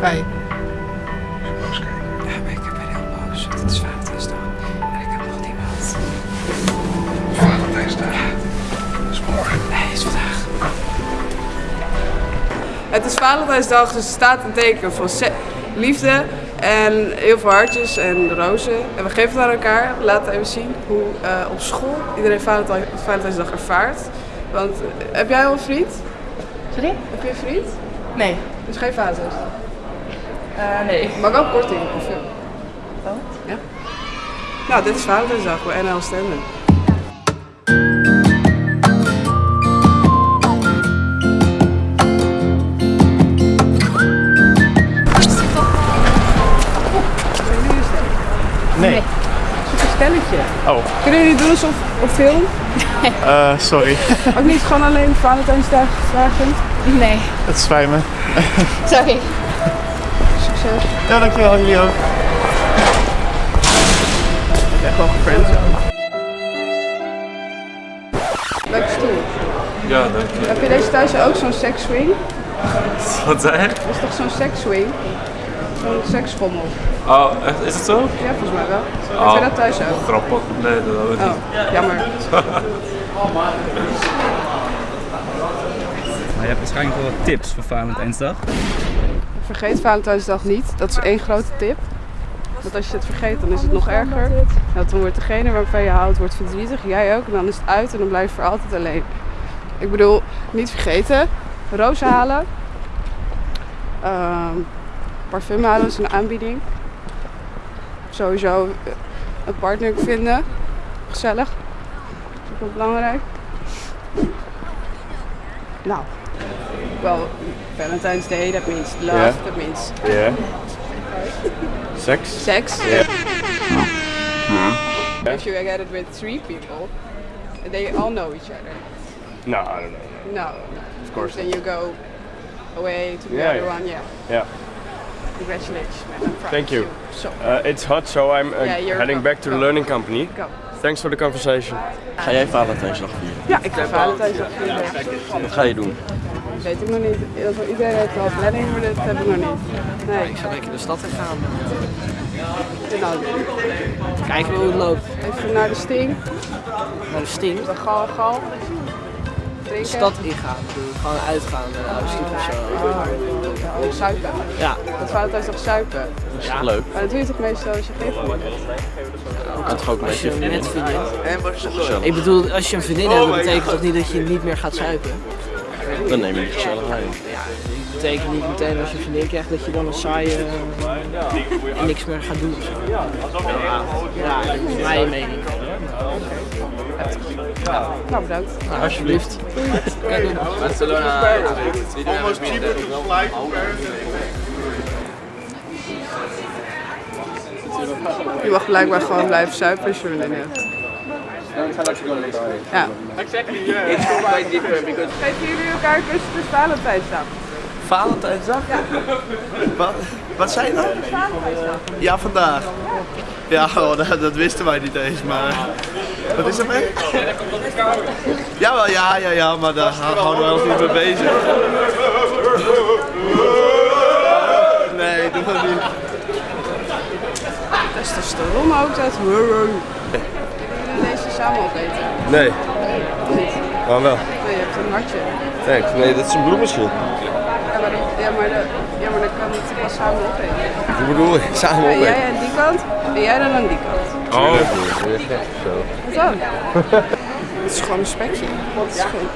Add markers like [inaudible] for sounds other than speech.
Wij. Boos kijken. Ja, maar ik ben heel boos. want Het is Valentijnsdag. En ik heb nog niemand. Valentijnsdag. Dat is morgen. Nee, het is vandaag. Het is Valentijnsdag, dus er staat een teken van liefde en heel veel hartjes en rozen. En we geven het aan elkaar. We laten even zien hoe eh, op school iedereen Valentijn, Valentijnsdag ervaart. Want eh, heb jij al een vriend? Sorry? Heb je een vriend? Nee. Dus geen Valentijnsdag. Eh, nee. Maar wel korting of veel. Wat? Ja. Nou, dit is Valentijnsdag bij NL. Zijn jullie een stel? Nee. Zoek een stelletje. Oh, Kunnen jullie doen alsof op film? [laughs] eh, sorry. Ook niet gewoon alleen Valentijnsdag vragen? Nee. Het spijt me. Sorry. Succes. Ja, dankjewel. Jullie ook. Echt wel gefriend. Leuke stoel. Ja, dank je. Heb je deze thuis ook zo'n sekswing? Wat zei je? Dat is toch zo'n sekswing? Zo'n seksschommel. Oh, echt? Is het zo? Ja, volgens mij wel. Oh. Heb je dat thuis ook? Grappig. Nee, dat hebben we niet. Oh, jammer. Maar je hebt waarschijnlijk wel wat tips voor Valentijnsdag. Vergeet Valentijnsdag niet. Dat is één grote tip. Want als je het vergeet, dan is het nog erger. Dan wordt degene waarvan je houdt, verdrietig. Jij ook. En dan is het uit en dan blijf je voor altijd alleen. Ik bedoel, niet vergeten. Rozen halen. Ehm, parfum halen is een aanbieding. Sowieso een partner vinden. Gezellig. Dat is ook wel belangrijk. Nou, wel Valentine's Day, that means love, Ja. that means Ja. [laughs] Seks? sex. If you get it with three people, they all know each other. No, I don't know. No, Of course Then you go away to the Yeah, other yeah. one. Yeah. Yeah. Congratulations, man. Thank you. So Uh, it's hot, so I'm uh, Yeah, heading back to the learning company. go. Thanks for the conversation. Ga jij Valentijnsdag vieren? Ja, ik ga Valentijnsdag vieren. Wat ga je doen? Weet ik nog niet. Iedereen heeft wel planning, maar dat heb ik nog niet. Nee, Ik zou lekker de stad in gaan. nou, Kijken hoe het loopt. even naar de Sting, Naar de Sting. de Gal, Gal. De stad ingaan. Gewoon uitgaan. Uh, of zo. Oh, suipen. Ja. Dat Valentijnsdag suipen. Dat is Ja. toch leuk? Maar dat doe je toch meestal als je geen vrienden hebt? Je kan toch ook met je vriendin? net vriendin. Toch gezellig? Ik bedoel, als je een vriendin hebt, dat betekent toch niet dat je niet meer gaat zuipen? Dan neem je die gezelligheid. Ja, dat betekent niet meteen als je een vriendin krijgt dat je dan een saaie eh, en niks meer gaat doen. of zo. Ja, ja, dat is mijn mening. Nou, bedankt. Nou, alsjeblieft. Je mag blijkbaar gewoon blijven zuipen als je een hebt. Ja. Geven jullie elkaar kussen dus Valentijnsdag? Valentijnsdag? Wat, wat zei je nou? Ja, vandaag. Ja, oh, dat, dat wisten wij niet eens, maar... Wat is er mee? Ja, wel, ja, ja, ja, maar daar houden we ons niet mee bezig. Nee, doe maar niet. Testosteron ook dat. Samen opeten? Nee, Niet? maar wel. Nee, je hebt een hartje. Thanks. Nee, dat is een bloemenschil. Ja, maar, dat- ja, maar, de- ja, maar dan kan het pas samen opeten. Hoe bedoel je? [laughs] Samen Ja, opeten. jij aan die kant en jij dan aan die kant. Oh. Wat dan? [laughs] Het is gewoon een spekje. Het is geen-